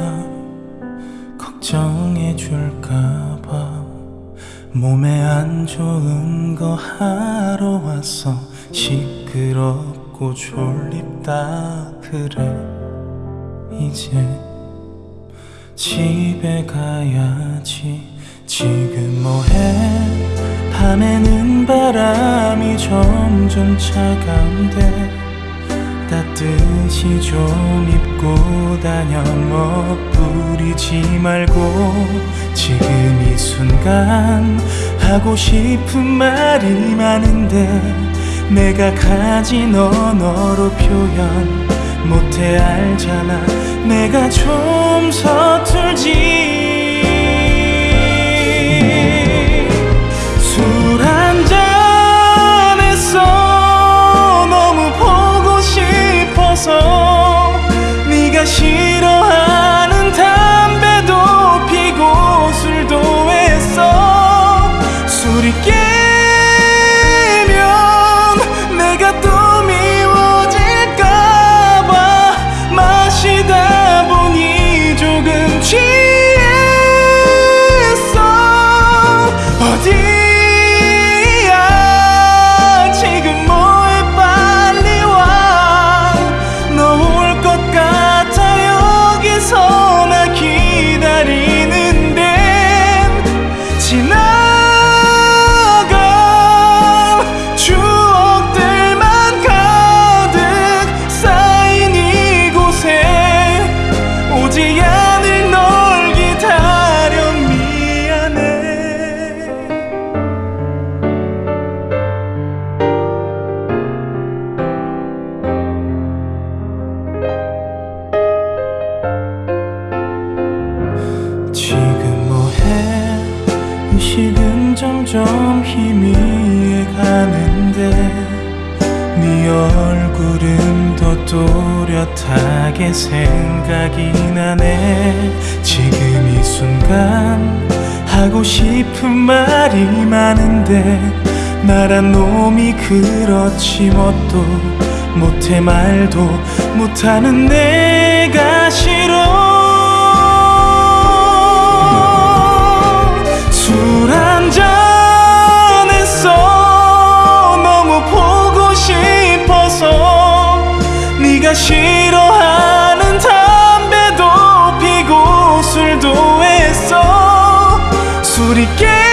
혹시나 걱정해 줄까봐. 몸에 안 좋은 거 하러 왔어 시끄럽고 졸립다 그래. 이제 집에 가야지. 지금 뭐해? 밤에는 바람이 점점 차가운데 따뜻이 좀 입고 다녀. 멋부리지 말고 지금 이 순간 하고 싶은 말이 많은데 내가 가진 언어로 표현 못해 알잖아. 내가 좀 서툴지 지금 뭐해? 의식은 점점 희미해 가는데 네 얼굴은 더 또렷하게 생각이 나네. 지금 이 순간 하고 싶은 말이 많은데 말한 놈이 그렇지 뭣도 못해 말도 못하는 내가 싫어 네가 싫어하는 담배도 피고 술도 했어. 술이 깨